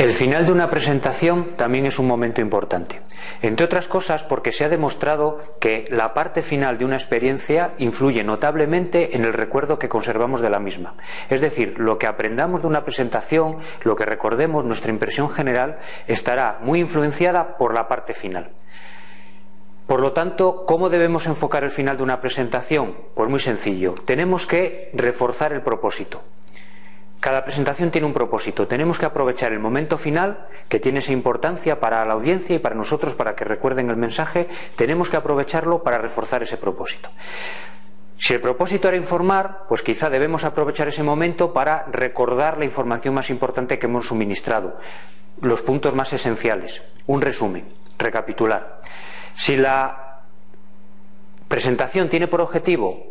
El final de una presentación también es un momento importante. Entre otras cosas porque se ha demostrado que la parte final de una experiencia influye notablemente en el recuerdo que conservamos de la misma. Es decir, lo que aprendamos de una presentación, lo que recordemos, nuestra impresión general, estará muy influenciada por la parte final. Por lo tanto, ¿cómo debemos enfocar el final de una presentación? Pues muy sencillo. Tenemos que reforzar el propósito. Cada presentación tiene un propósito. Tenemos que aprovechar el momento final, que tiene esa importancia para la audiencia y para nosotros, para que recuerden el mensaje. Tenemos que aprovecharlo para reforzar ese propósito. Si el propósito era informar, pues quizá debemos aprovechar ese momento para recordar la información más importante que hemos suministrado, los puntos más esenciales, un resumen, recapitular. Si la presentación tiene por objetivo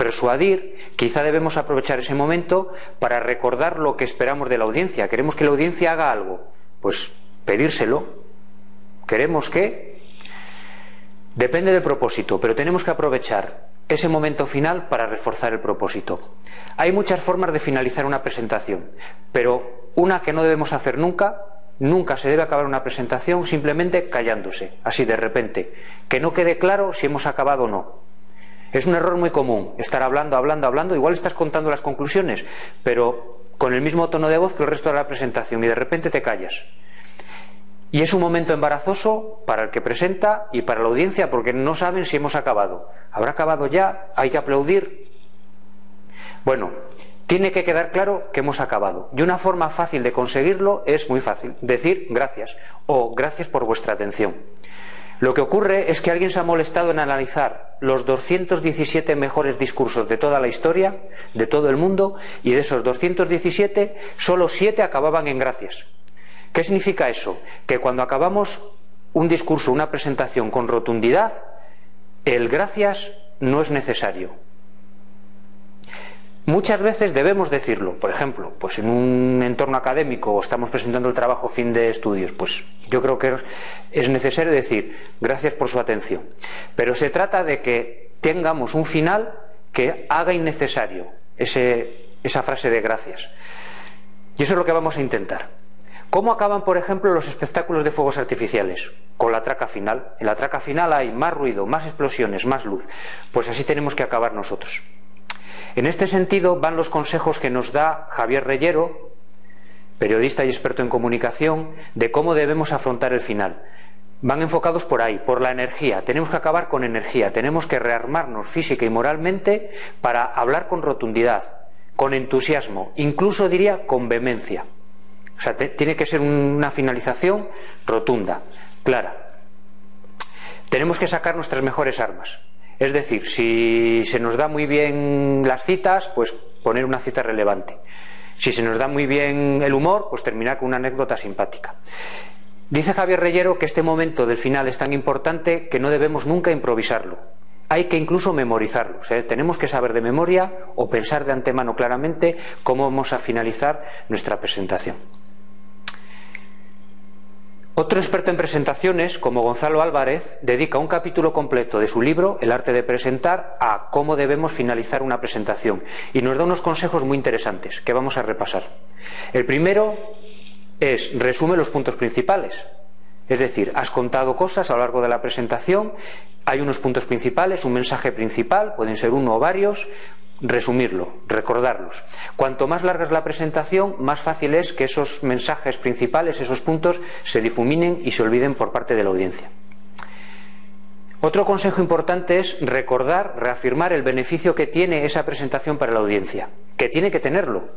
persuadir, quizá debemos aprovechar ese momento para recordar lo que esperamos de la audiencia. Queremos que la audiencia haga algo, pues pedírselo. Queremos que... Depende del propósito, pero tenemos que aprovechar ese momento final para reforzar el propósito. Hay muchas formas de finalizar una presentación, pero una que no debemos hacer nunca, nunca se debe acabar una presentación simplemente callándose, así de repente, que no quede claro si hemos acabado o no. Es un error muy común estar hablando, hablando, hablando. Igual estás contando las conclusiones, pero con el mismo tono de voz que el resto de la presentación y de repente te callas. Y es un momento embarazoso para el que presenta y para la audiencia porque no saben si hemos acabado. ¿Habrá acabado ya? ¿Hay que aplaudir? Bueno, tiene que quedar claro que hemos acabado. Y una forma fácil de conseguirlo es muy fácil. Decir gracias o gracias por vuestra atención. Lo que ocurre es que alguien se ha molestado en analizar los 217 mejores discursos de toda la historia, de todo el mundo, y de esos 217, solo 7 acababan en gracias. ¿Qué significa eso? Que cuando acabamos un discurso, una presentación con rotundidad, el gracias no es necesario. Muchas veces debemos decirlo, por ejemplo, pues en un entorno académico o estamos presentando el trabajo fin de estudios, pues yo creo que es necesario decir gracias por su atención. Pero se trata de que tengamos un final que haga innecesario esa frase de gracias. Y eso es lo que vamos a intentar. ¿Cómo acaban, por ejemplo, los espectáculos de fuegos artificiales? Con la traca final. En la traca final hay más ruido, más explosiones, más luz. Pues así tenemos que acabar nosotros. En este sentido van los consejos que nos da Javier Reyero, periodista y experto en comunicación, de cómo debemos afrontar el final. Van enfocados por ahí, por la energía. Tenemos que acabar con energía, tenemos que rearmarnos física y moralmente para hablar con rotundidad, con entusiasmo, incluso diría con vehemencia. O sea, tiene que ser una finalización rotunda, clara. Tenemos que sacar nuestras mejores armas. Es decir, si se nos da muy bien las citas, pues poner una cita relevante. Si se nos da muy bien el humor, pues terminar con una anécdota simpática. Dice Javier Reyero que este momento del final es tan importante que no debemos nunca improvisarlo. Hay que incluso memorizarlo. tenemos que saber de memoria o pensar de antemano claramente cómo vamos a finalizar nuestra presentación. Otro experto en presentaciones, como Gonzalo Álvarez, dedica un capítulo completo de su libro, El arte de presentar, a cómo debemos finalizar una presentación y nos da unos consejos muy interesantes que vamos a repasar. El primero es resume los puntos principales. Es decir, has contado cosas a lo largo de la presentación, hay unos puntos principales, un mensaje principal, pueden ser uno o varios, resumirlo, recordarlos. Cuanto más larga es la presentación, más fácil es que esos mensajes principales, esos puntos, se difuminen y se olviden por parte de la audiencia. Otro consejo importante es recordar, reafirmar el beneficio que tiene esa presentación para la audiencia, que tiene que tenerlo.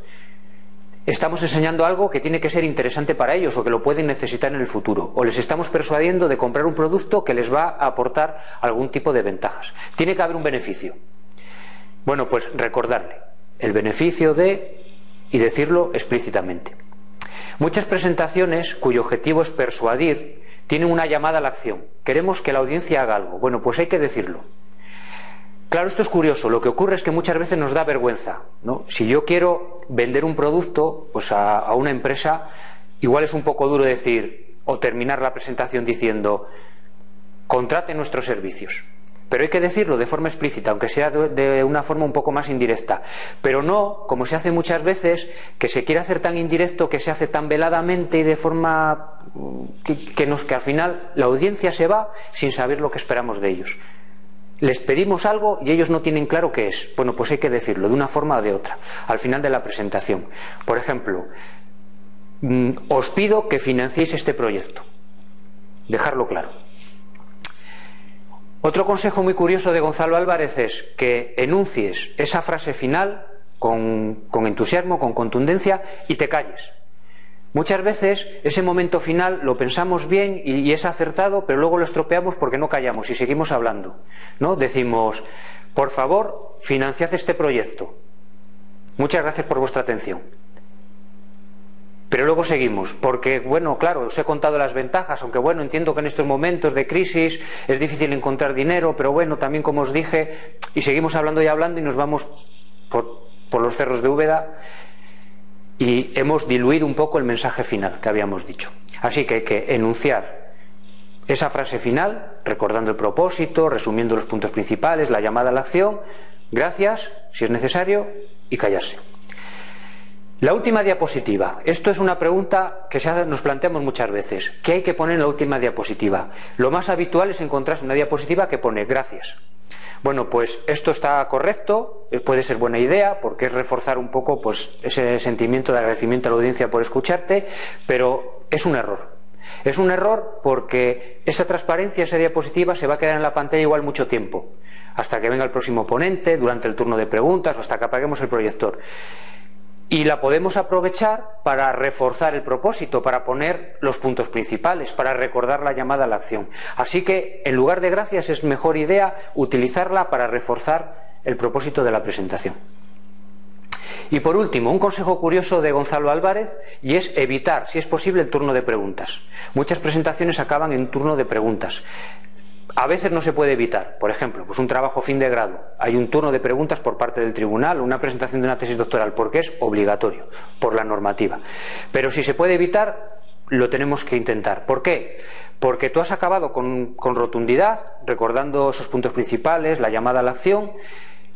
Estamos enseñando algo que tiene que ser interesante para ellos o que lo pueden necesitar en el futuro, o les estamos persuadiendo de comprar un producto que les va a aportar algún tipo de ventajas. Tiene que haber un beneficio. Bueno, pues recordarle el beneficio de y decirlo explícitamente. Muchas presentaciones cuyo objetivo es persuadir tienen una llamada a la acción. Queremos que la audiencia haga algo. Bueno, pues hay que decirlo. Claro, esto es curioso. Lo que ocurre es que muchas veces nos da vergüenza. Si yo quiero vender un producto pues a, una empresa, igual es un poco duro decir o terminar la presentación diciendo contrate nuestros servicios. Pero hay que decirlo de forma explícita, aunque sea de una forma un poco más indirecta. Pero no, como se hace muchas veces, que se quiere hacer tan indirecto, que se hace tan veladamente y de forma mm, que al final la audiencia se va sin saber lo que esperamos de ellos. Les pedimos algo y ellos no tienen claro qué es. Bueno, pues hay que decirlo de una forma o de otra, al final de la presentación. Por ejemplo, mm, os pido que financiéis este proyecto. Dejarlo claro. Otro consejo muy curioso de Gonzalo Álvarez es que enuncies esa frase final con, con entusiasmo, con contundencia y te calles. Muchas veces ese momento final lo pensamos bien y, es acertado, pero luego lo estropeamos porque no callamos y seguimos hablando. ¿no? Decimos, por favor, financiad este proyecto. Muchas gracias por vuestra atención. Pero luego seguimos, porque, bueno, claro, os he contado las ventajas, aunque bueno, entiendo que en estos momentos de crisis es difícil encontrar dinero, pero bueno, también como os dije, y seguimos hablando y hablando y nos vamos por, por los cerros de Úbeda y hemos diluido un poco el mensaje final que habíamos dicho. Así que hay que enunciar esa frase final, recordando el propósito, resumiendo los puntos principales, la llamada a la acción, gracias, si es necesario, y callarse. La última diapositiva. Esto es una pregunta que nos planteamos muchas veces. ¿Qué hay que poner en la última diapositiva? Lo más habitual es encontrarse una diapositiva que pone gracias. Bueno, pues esto está correcto, eh, puede ser buena idea, porque es reforzar un poco pues, ese sentimiento de agradecimiento a la audiencia por escucharte, pero es un error. Es un error porque esa transparencia, esa diapositiva se va a quedar en la pantalla igual mucho tiempo, hasta que venga el próximo ponente, durante el turno de preguntas o hasta que apaguemos el proyector y la podemos aprovechar para reforzar el propósito, para poner los puntos principales, para recordar la llamada a la acción. Así que, en lugar de gracias, es mejor idea utilizarla para reforzar el propósito de la presentación. Y por último, un consejo curioso de Gonzalo Álvarez y es evitar, si es posible, el turno de preguntas. Muchas presentaciones acaban en turno de preguntas. A veces no se puede evitar. Por ejemplo, pues un trabajo fin de grado. Hay un turno de preguntas por parte del tribunal, una presentación de una tesis doctoral, porque es obligatorio por la normativa. Pero si se puede evitar, lo tenemos que intentar. ¿Por qué? Porque tú has acabado con, con rotundidad, recordando esos puntos principales, la llamada a la acción,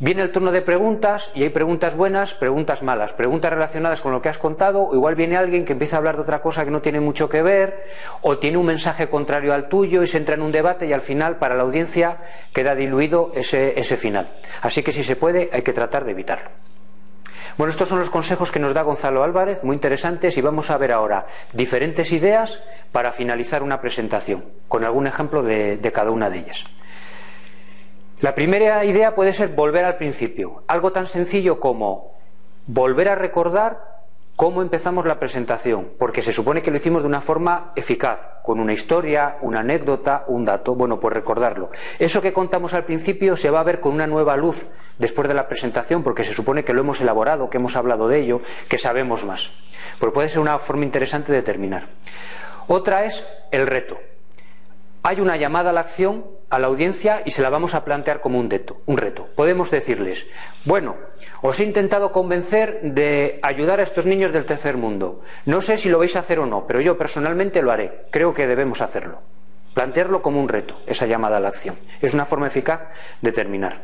Viene el turno de preguntas y hay preguntas buenas, preguntas malas, preguntas relacionadas con lo que has contado, o igual viene alguien que empieza a hablar de otra cosa que no tiene mucho que ver, o tiene un mensaje contrario al tuyo y se entra en un debate y al final para la audiencia queda diluido ese, ese final. Así que si se puede hay que tratar de evitarlo. Bueno, estos son los consejos que nos da Gonzalo Álvarez, muy interesantes, y vamos a ver ahora diferentes ideas para finalizar una presentación, con algún ejemplo de, de cada una de ellas. La primera idea puede ser volver al principio, algo tan sencillo como volver a recordar cómo empezamos la presentación, porque se supone que lo hicimos de una forma eficaz, con una historia, una anécdota, un dato, bueno, pues recordarlo. Eso que contamos al principio se va a ver con una nueva luz después de la presentación, porque se supone que lo hemos elaborado, que hemos hablado de ello, que sabemos más. Pues puede ser una forma interesante de terminar. Otra es el reto hay una llamada a la acción a la audiencia y se la vamos a plantear como un, reto. Podemos decirles, bueno, os he intentado convencer de ayudar a estos niños del tercer mundo. No sé si lo vais a hacer o no, pero yo personalmente lo haré. Creo que debemos hacerlo. Plantearlo como un reto, esa llamada a la acción. Es una forma eficaz de terminar.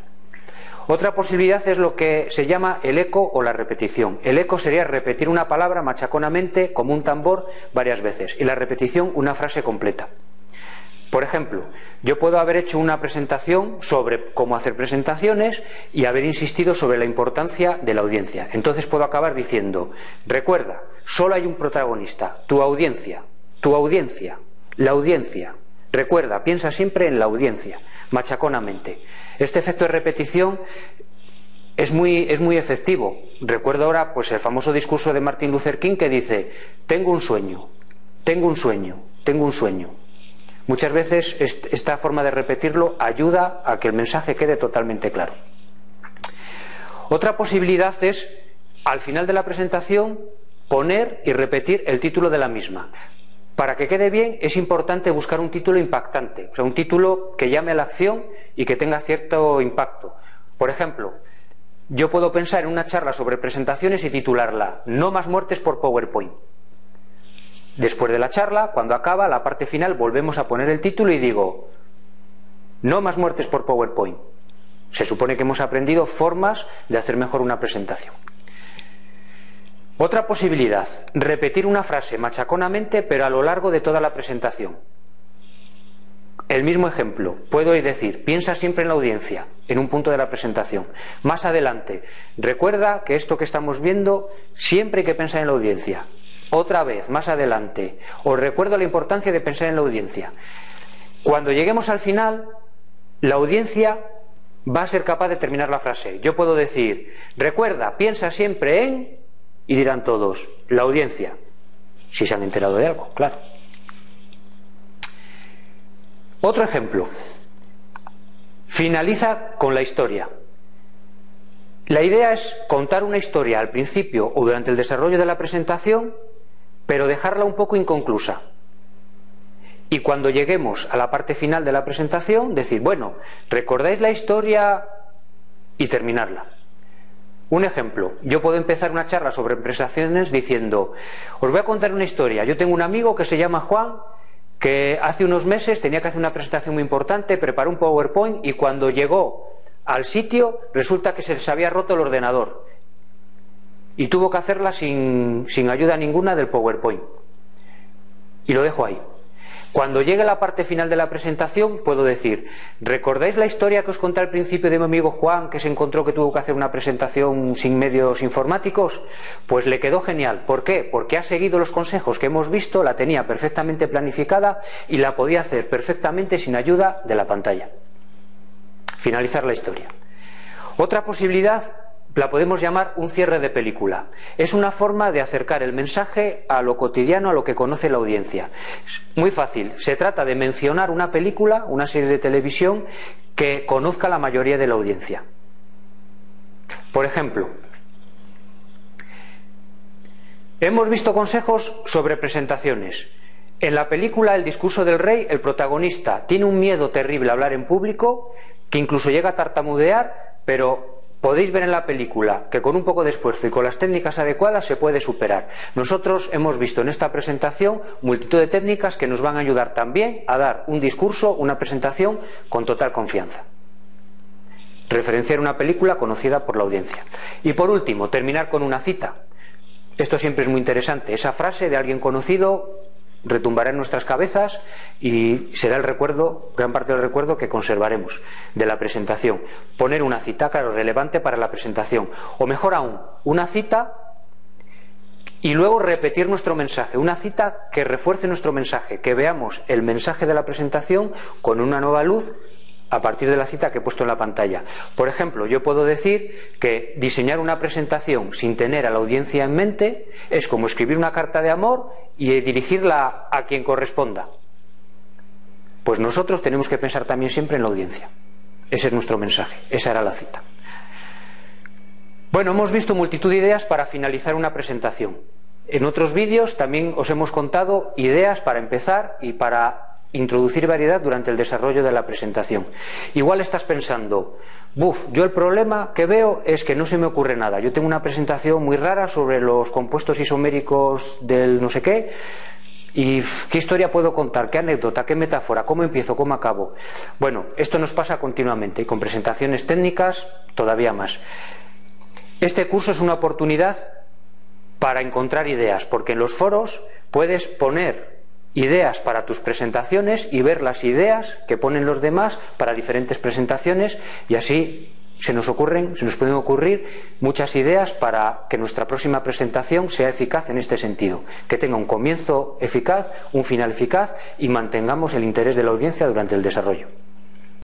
Otra posibilidad es lo que se llama el eco o la repetición. El eco sería repetir una palabra machaconamente como un tambor varias veces y la repetición una frase completa. Por ejemplo, yo puedo haber hecho una presentación sobre cómo hacer presentaciones y haber insistido sobre la importancia de la audiencia. Entonces puedo acabar diciendo, recuerda, solo hay un protagonista, tu audiencia, tu audiencia, la audiencia. Recuerda, piensa siempre en la audiencia, machaconamente. Este efecto de repetición es muy, es muy efectivo. Recuerdo ahora pues, el famoso discurso de Martin Luther King que dice, tengo un sueño, tengo un sueño, tengo un sueño. Muchas veces esta forma de repetirlo ayuda a que el mensaje quede totalmente claro. Otra posibilidad es, al final de la presentación, poner y repetir el título de la misma. Para que quede bien es importante buscar un título impactante, o sea, un título que llame a la acción y que tenga cierto impacto. Por ejemplo, yo puedo pensar en una charla sobre presentaciones y titularla No más muertes por PowerPoint. Después de la charla, cuando acaba la parte final, volvemos a poner el título y digo, No más muertes por PowerPoint. Se supone que hemos aprendido formas de hacer mejor una presentación. Otra posibilidad, repetir una frase machaconamente pero a lo largo de toda la presentación. El mismo ejemplo, puedo decir, piensa siempre en la audiencia, en un punto de la presentación. Más adelante, recuerda que esto que estamos viendo siempre hay que pensar en la audiencia. Otra vez, más adelante, os recuerdo la importancia de pensar en la audiencia. Cuando lleguemos al final, la audiencia va a ser capaz de terminar la frase. Yo puedo decir, recuerda, piensa siempre en, y dirán todos, la audiencia, si se han enterado de algo, claro. Otro ejemplo, finaliza con la historia. La idea es contar una historia al principio o durante el desarrollo de la presentación, pero dejarla un poco inconclusa. Y cuando lleguemos a la parte final de la presentación, decir, bueno, ¿recordáis la historia? y terminarla. Un ejemplo, yo puedo empezar una charla sobre prestaciones diciendo, os voy a contar una historia. Yo tengo un amigo que se llama Juan, que hace unos meses tenía que hacer una presentación muy importante, preparó un PowerPoint y cuando llegó al sitio resulta que se les había roto el ordenador y tuvo que hacerla sin, sin ayuda ninguna del PowerPoint. Y lo dejo ahí. Cuando llegue la parte final de la presentación, puedo decir, ¿recordáis la historia que os conté al principio de mi amigo Juan, que se encontró que tuvo que hacer una presentación sin medios informáticos? Pues le quedó genial. ¿Por qué? Porque ha seguido los consejos que hemos visto, la tenía perfectamente planificada y la podía hacer perfectamente sin ayuda de la pantalla. Finalizar la historia. Otra posibilidad la podemos llamar un cierre de película. Es una forma de acercar el mensaje a lo cotidiano, a lo que conoce la audiencia. Muy fácil. Se trata de mencionar una película, una serie de televisión que conozca la mayoría de la audiencia. Por ejemplo, hemos visto consejos sobre presentaciones. En la película El discurso del rey, el protagonista tiene un miedo terrible a hablar en público, que incluso llega a tartamudear, pero Podéis ver en la película que con un poco de esfuerzo y con las técnicas adecuadas se puede superar. Nosotros hemos visto en esta presentación multitud de técnicas que nos van a ayudar también a dar un discurso, una presentación con total confianza. Referenciar una película conocida por la audiencia. Y por último, terminar con una cita. Esto siempre es muy interesante. Esa frase de alguien conocido retumbará en nuestras cabezas y será el recuerdo, gran parte del recuerdo que conservaremos de la presentación. Poner una cita, claro, relevante para la presentación. O mejor aún, una cita y luego repetir nuestro mensaje. Una cita que refuerce nuestro mensaje, que veamos el mensaje de la presentación con una nueva luz a partir de la cita que he puesto en la pantalla. Por ejemplo, yo puedo decir que diseñar una presentación sin tener a la audiencia en mente es como escribir una carta de amor y dirigirla a quien corresponda. Pues nosotros tenemos que pensar también siempre en la audiencia. Ese es nuestro mensaje, esa era la cita. Bueno, hemos visto multitud de ideas para finalizar una presentación. En otros vídeos también os hemos contado ideas para empezar y para introducir variedad durante el desarrollo de la presentación. Igual estás pensando, buf, yo el problema que veo es que no se me ocurre nada. Yo tengo una presentación muy rara sobre los compuestos isoméricos del no sé qué. ¿Y qué historia puedo contar? ¿Qué anécdota? ¿Qué metáfora? ¿Cómo empiezo? ¿Cómo acabo? Bueno, esto nos pasa continuamente y con presentaciones técnicas todavía más. Este curso es una oportunidad para encontrar ideas, porque en los foros puedes poner ideas para tus presentaciones y ver las ideas que ponen los demás para diferentes presentaciones y así se nos ocurren, se nos pueden ocurrir muchas ideas para que nuestra próxima presentación sea eficaz en este sentido, que tenga un comienzo eficaz, un final eficaz y mantengamos el interés de la audiencia durante el desarrollo.